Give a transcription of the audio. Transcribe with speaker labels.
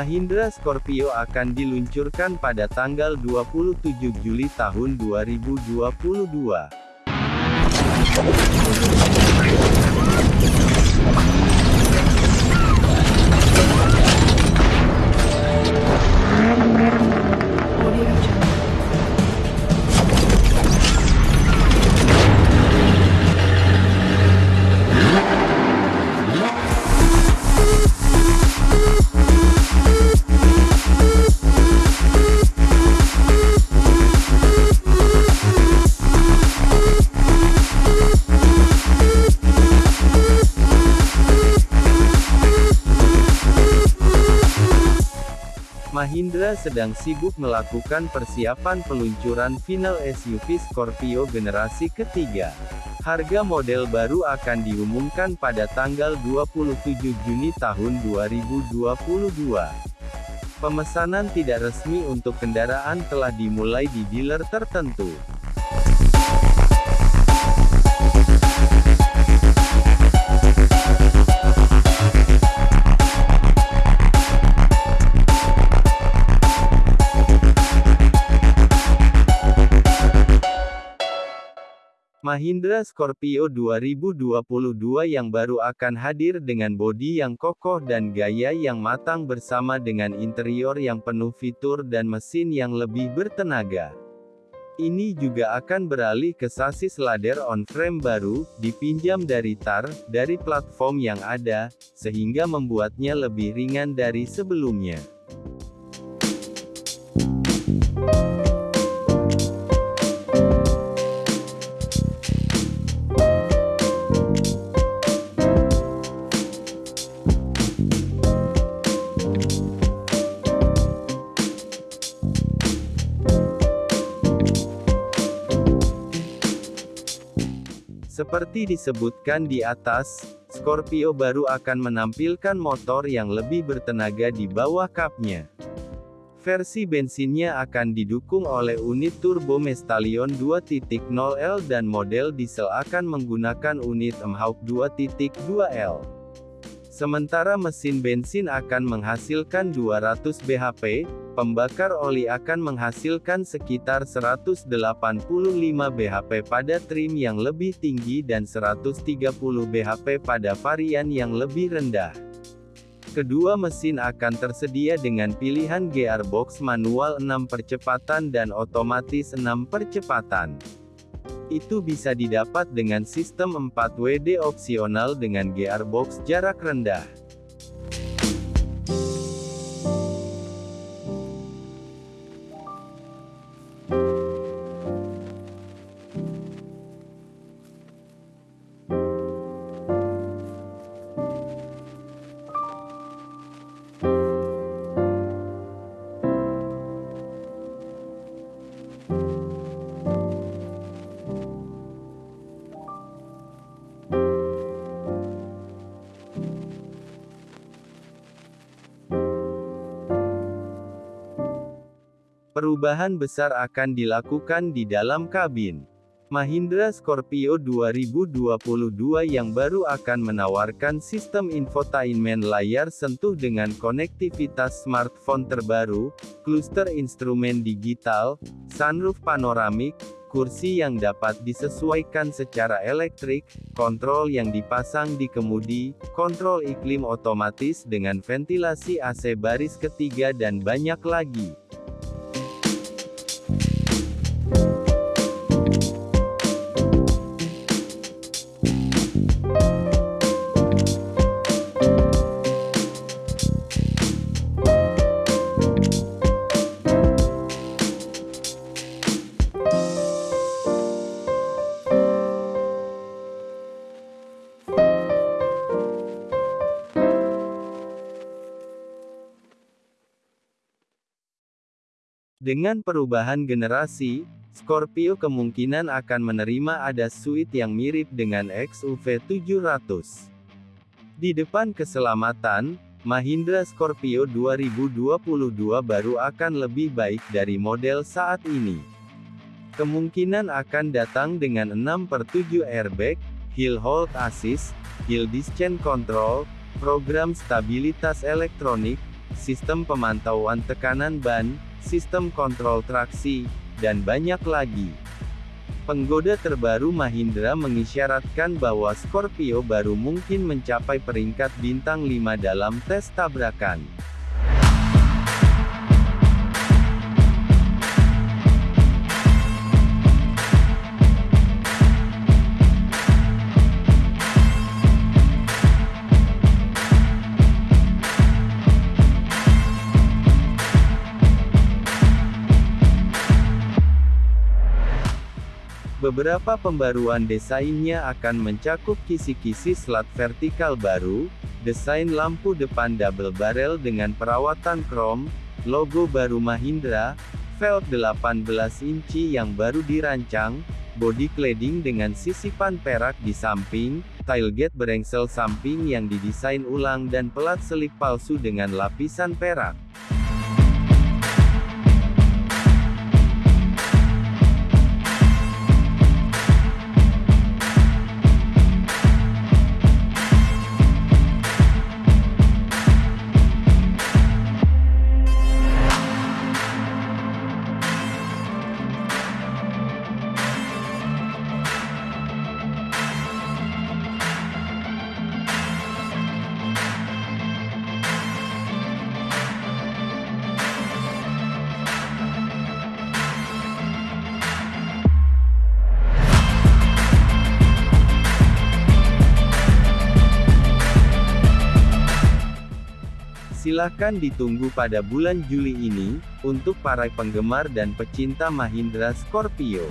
Speaker 1: Mahindra Scorpio akan diluncurkan pada tanggal 27 Juli tahun 2022. Mahindra sedang sibuk melakukan persiapan peluncuran final SUV Scorpio generasi ketiga. Harga model baru akan diumumkan pada tanggal 27 Juni tahun 2022. Pemesanan tidak resmi untuk kendaraan telah dimulai di dealer tertentu. Mahindra Scorpio 2022 yang baru akan hadir dengan bodi yang kokoh dan gaya yang matang bersama dengan interior yang penuh fitur dan mesin yang lebih bertenaga. Ini juga akan beralih ke sasis ladder on-frame baru, dipinjam dari TAR, dari platform yang ada, sehingga membuatnya lebih ringan dari sebelumnya. Seperti disebutkan di atas, Scorpio baru akan menampilkan motor yang lebih bertenaga di bawah kapnya. Versi bensinnya akan didukung oleh unit turbo Mestallion 2.0L dan model diesel akan menggunakan unit Mhawk 2.2L. Sementara mesin bensin akan menghasilkan 200 bhp, Pembakar oli akan menghasilkan sekitar 185 bhp pada trim yang lebih tinggi dan 130 bhp pada varian yang lebih rendah. Kedua mesin akan tersedia dengan pilihan gearbox manual 6 percepatan dan otomatis 6 percepatan. Itu bisa didapat dengan sistem 4WD opsional dengan gearbox jarak rendah. Perubahan besar akan dilakukan di dalam kabin. Mahindra Scorpio 2022 yang baru akan menawarkan sistem infotainment layar sentuh dengan konektivitas smartphone terbaru, kluster instrumen digital, sunroof panoramik, kursi yang dapat disesuaikan secara elektrik, kontrol yang dipasang di kemudi, kontrol iklim otomatis dengan ventilasi AC baris ketiga dan banyak lagi. Dengan perubahan generasi, Scorpio kemungkinan akan menerima ada suite yang mirip dengan XUV 700. Di depan keselamatan, Mahindra Scorpio 2022 baru akan lebih baik dari model saat ini. Kemungkinan akan datang dengan 6 per 7 airbag, hill hold assist, hill descent control, program stabilitas elektronik, sistem pemantauan tekanan ban, sistem kontrol traksi, dan banyak lagi. Penggoda terbaru Mahindra mengisyaratkan bahwa Scorpio baru mungkin mencapai peringkat bintang 5 dalam tes tabrakan. Beberapa pembaruan desainnya akan mencakup kisi-kisi slat vertikal baru, desain lampu depan double barrel dengan perawatan krom, logo baru Mahindra, velg 18 inci yang baru dirancang, body cladding dengan sisipan perak di samping, tailgate berengsel samping yang didesain ulang dan pelat selip palsu dengan lapisan perak. Silahkan ditunggu pada bulan Juli ini, untuk para penggemar dan pecinta Mahindra Scorpio.